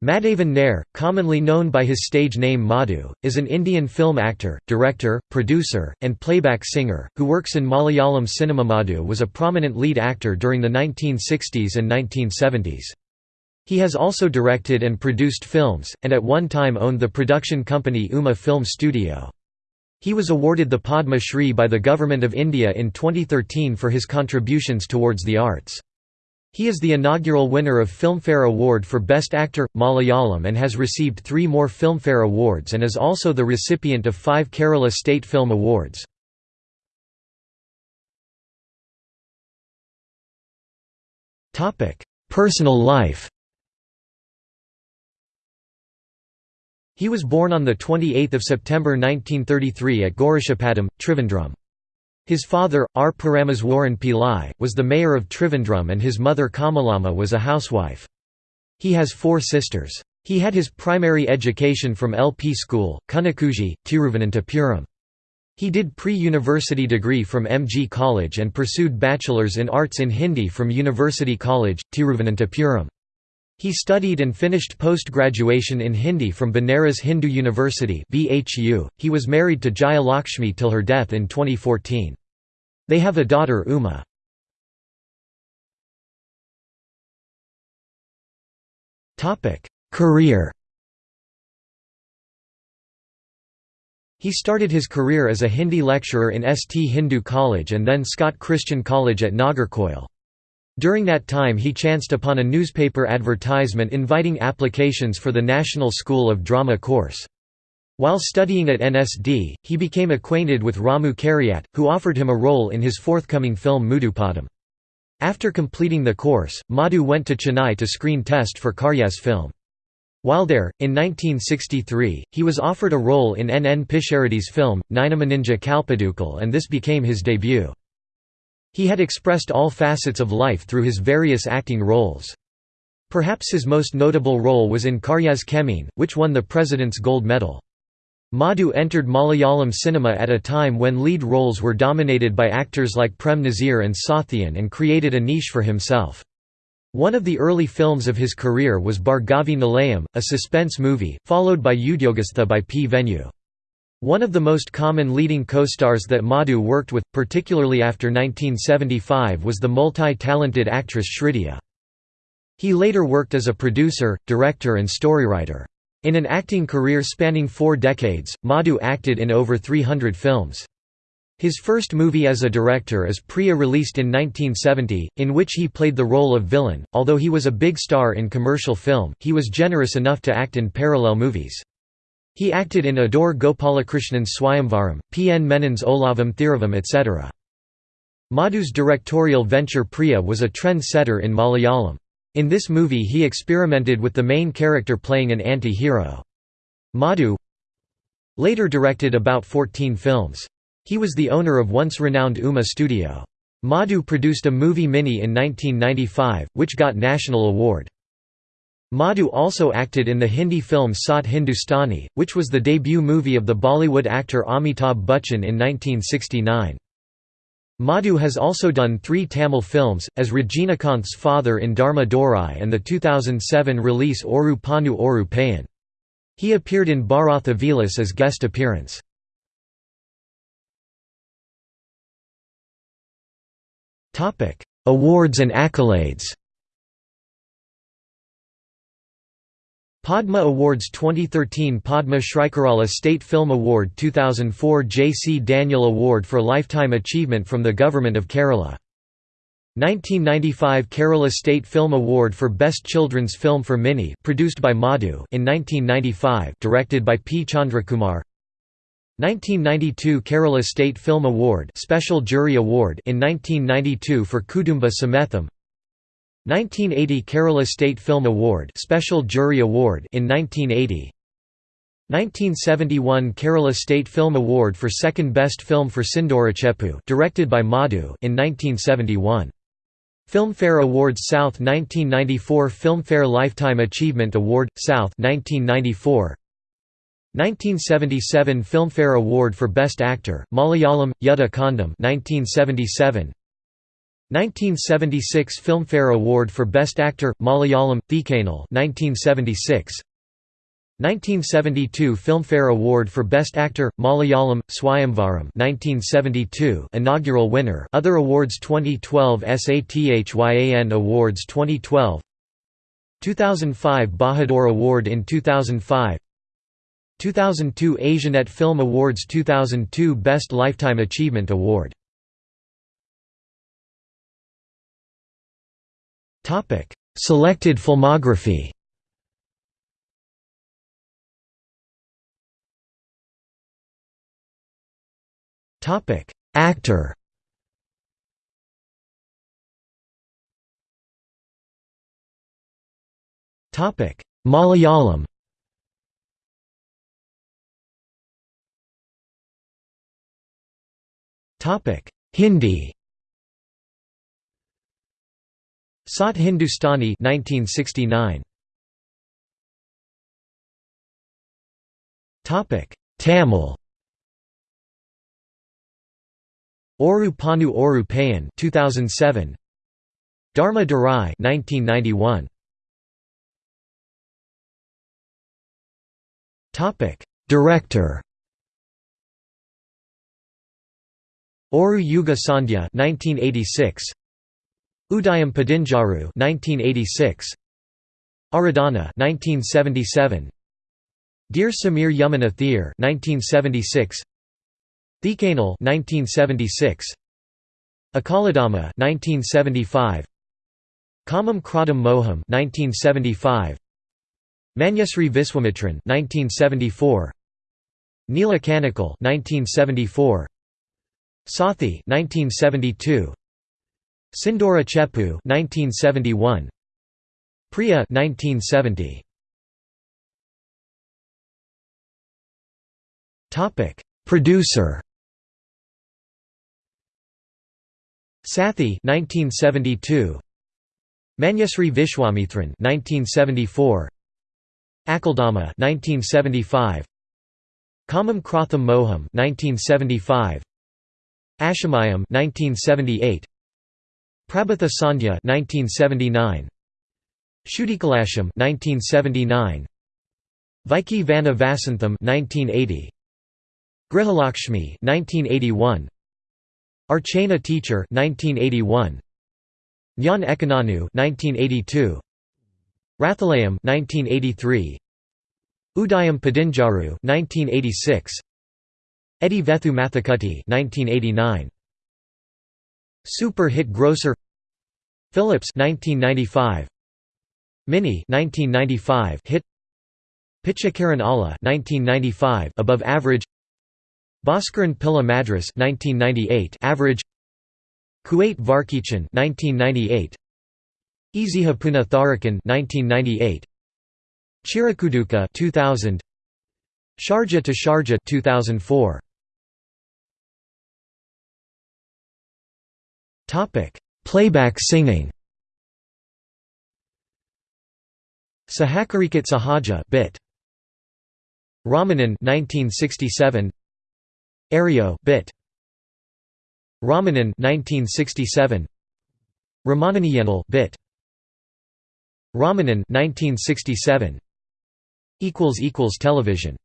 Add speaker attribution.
Speaker 1: Madhavan Nair, commonly known by his stage name Madhu, is an Indian film actor, director, producer, and playback singer, who works in Malayalam cinema. Madhu was a prominent lead actor during the 1960s and 1970s. He has also directed and produced films, and at one time owned the production company Uma Film Studio. He was awarded the Padma Shri by the Government of India in 2013 for his contributions towards the arts. He is the inaugural winner of Filmfare Award for Best Actor, Malayalam and has received three more Filmfare Awards and is also the recipient of five Kerala State Film Awards. Personal life He was born on 28 September 1933 at Gaurishapattam, Trivandrum. His father, R. Parameswaran Pillai, was the mayor of Trivandrum and his mother Kamalama was a housewife. He has four sisters. He had his primary education from LP school, Kunnakuji, Tiruvananthapuram. He did pre-university degree from MG College and pursued Bachelor's in Arts in Hindi from University College, Tiruvananthapuram. He studied and finished post-graduation in Hindi from Banaras Hindu University .He was married to Jaya Lakshmi till her death in 2014. They have a daughter Uma. Career He started his career as a Hindi lecturer in St Hindu College and then Scott Christian College at Nagercoil. During that time he chanced upon a newspaper advertisement inviting applications for the National School of Drama course. While studying at NSD, he became acquainted with Ramu Kariat, who offered him a role in his forthcoming film Mudupadam. After completing the course, Madhu went to Chennai to screen test for Kariat's film. While there, in 1963, he was offered a role in N. N. Pishareddy's film, Ninamaninja Kalpadukal and this became his debut. He had expressed all facets of life through his various acting roles. Perhaps his most notable role was in Kariat's Chemmeen, which won the President's Gold Medal. Madhu entered Malayalam cinema at a time when lead roles were dominated by actors like Prem Nazir and Sathyan and created a niche for himself. One of the early films of his career was Bhargavi Nilayam, a suspense movie, followed by Udyogastha by P. Venu. One of the most common leading co-stars that Madhu worked with, particularly after 1975 was the multi-talented actress Srividya. He later worked as a producer, director and storywriter. In an acting career spanning four decades, Madhu acted in over 300 films. His first movie as a director is Priya released in 1970, in which he played the role of villain. Although he was a big star in commercial film, he was generous enough to act in parallel movies. He acted in Adoor Gopalakrishnan's Swayamvaram, P. N. Menon's Olavam Thiravam etc. Madhu's directorial venture Priya was a trend-setter in Malayalam. In this movie he experimented with the main character playing an anti-hero. Madhu later directed about 14 films. He was the owner of once-renowned Uma studio. Madhu produced a movie Mini in 1995, which got national award. Madhu also acted in the Hindi film Sat Hindustani, which was the debut movie of the Bollywood actor Amitabh Bachchan in 1969. Madhu has also done three Tamil films, as Rajinikanth's father in Dharma Durai and the 2007 release Oru Panu Oru Payan. He appeared in Bharatha Vilas as guest appearance. Awards and accolades Padma Awards 2013 Padma Shrikarala State Film Award 2004 J. C. Daniel Award for Lifetime Achievement from the Government of Kerala 1995 Kerala State Film Award for Best Children's Film for Mini produced by Madhu in 1995 directed by P Chandrakumar 1992 Kerala State Film Award Special Jury Award in 1992 for Kudumba Sametham 1980 Kerala State Film Award Special Jury Award in 1980 1971 Kerala State Film Award for Second Best Film for Sindhorachepu directed by Madhu in 1971 Filmfare Awards South 1994 Filmfare Lifetime Achievement Award South 1994 1977 Filmfare Award for Best Actor Malayalam Yudha Kandam 1977 1976 Filmfare Award for Best Actor, Malayalam, Thekkanal 1976 1972 Filmfare Award for Best Actor, Malayalam, Swayamvaram 1972 inaugural winner Other awards 2012 SATHYAN Awards 2012 2005 Bahadur Award in 2005 2002 Asianet Film Awards 2002 Best Lifetime Achievement Award Selected filmography. Actor. Malayalam. Hindi Sat Hindustani 1969 Topic Tamil. Oru Panu Oru Payan 2007 Dharma Durai 1991 Topic Director. Oru Yuga Sandhya 1986 Udayam Padinjaru 1986 Aradhana 1977 Dear Samir Yamuna Theer 1976 Thekkanal 1976 Akaladama 1975 Kamam Kradam Moham 1975 Manyasri Viswamitran 1974 Neela Kanikal 1974 Sathi 1972 Sindora Chepu 1971 Priya 1970 Topic. Producer. Sathi 1972 Manyasri Vishwamithran 1974 Akaldama 1975 Kamam Kratham Moham 1975 Ashamayam 1978 Prabhatha Sandhya 1979 Shudikalasham 1979 Viki Vana Vasantham 1980 Grihalakshmi 1981 Archana Teacher 1981 Nyan Ekananu 1982 Rathalayam 1983 Udayam Padinjaru 1986 Eddie Vethu Mathakutty 1989 Super hit grosser Phillips 1995 Mini 1995 hit Pichakaran Allah 1995 above average Bhaskaran Pilla Madras 1998 average Kuwait Varkichan 1998 Eziha Puna Tharakan 1998 Chirakuduka 2000 Sharjah to Sharjah 2004 Topic: Playback singing. Sahakarikat Sahaja bit. Ramanan 1967. Ario bit. Ramanan 1967. Ramananiyanal bit. Ramanan 1967. equals equals television